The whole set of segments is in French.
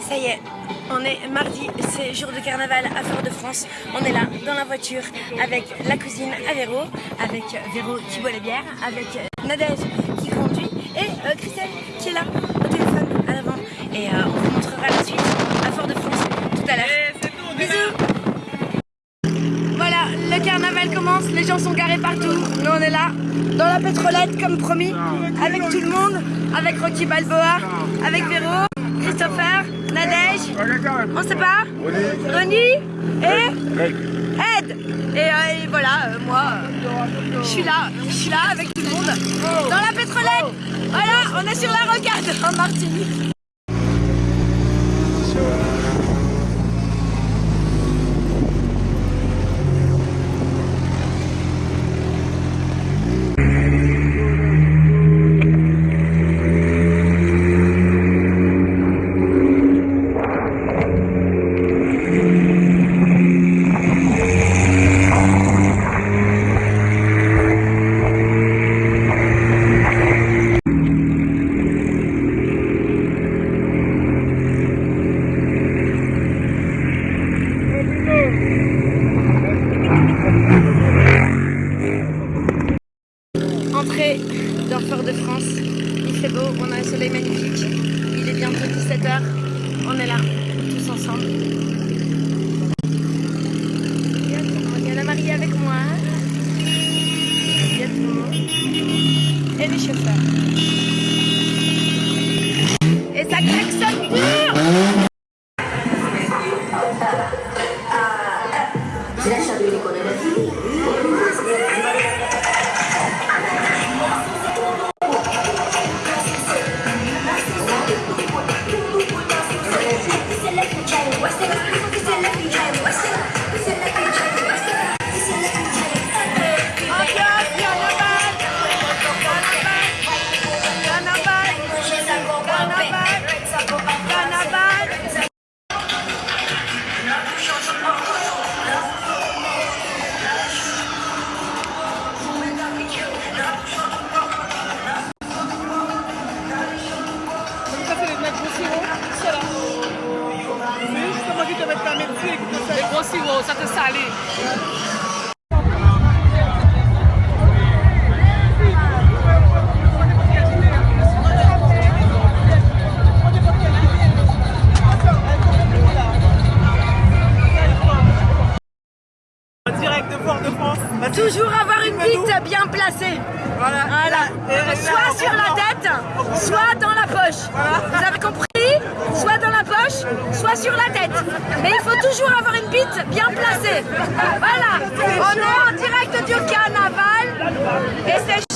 Ça y est, on est mardi, c'est jour de carnaval à Fort-de-France. On est là, dans la voiture, avec la cousine à avec Véro qui boit les bières, avec Nadège qui conduit et euh, Christelle qui est là, au téléphone, à l'avant. Et euh, on vous montrera la suite à Fort-de-France tout à l'heure. Bisous Voilà, le les gens sont garés partout. Nous on est là, dans la pétrolette comme promis, avec tout le monde, avec Rocky Balboa, avec Véro, Christopher, Nadège, on sait pas, Ronnie et Ed. Et, euh, voilà, euh, moi, euh, je suis là, je suis là avec tout le monde, dans la pétrolette. Voilà, on est sur la rocade en Martinique. Brasil! Sirop, ça te salé. Direct de Fort-de-France. Toujours avoir une bite bien placée. Voilà. Voilà. Soit sur la tête, soit dans la poche. Vous avez compris sur la tête. Mais il faut toujours avoir une bite bien placée. Voilà. On est en direct du carnaval et c'est.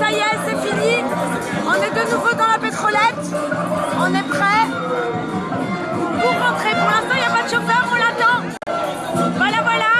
ça y est, c'est fini. On est de nouveau dans la pétrolette. On est prêt pour rentrer. Pour l'instant, il n'y a pas de chauffeur, on l'attend. Voilà, voilà.